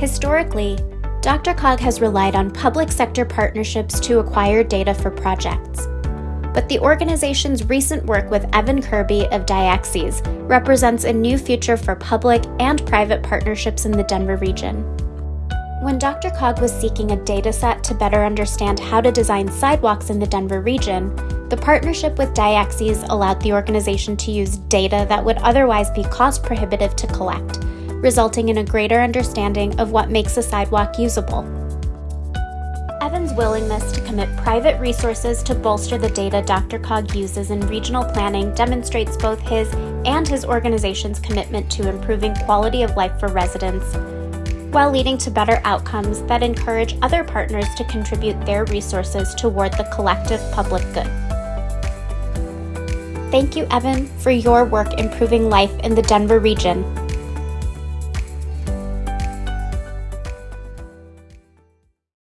Historically, DRCOG has relied on public sector partnerships to acquire data for projects. But the organization's recent work with Evan Kirby of Diaxes represents a new future for public and private partnerships in the Denver region. When DRCOG was seeking a dataset to better understand how to design sidewalks in the Denver region, the partnership with Diaxes allowed the organization to use data that would otherwise be cost prohibitive to collect resulting in a greater understanding of what makes a sidewalk usable. Evan's willingness to commit private resources to bolster the data DRCOG uses in regional planning demonstrates both his and his organization's commitment to improving quality of life for residents, while leading to better outcomes that encourage other partners to contribute their resources toward the collective public good. Thank you, Evan, for your work improving life in the Denver region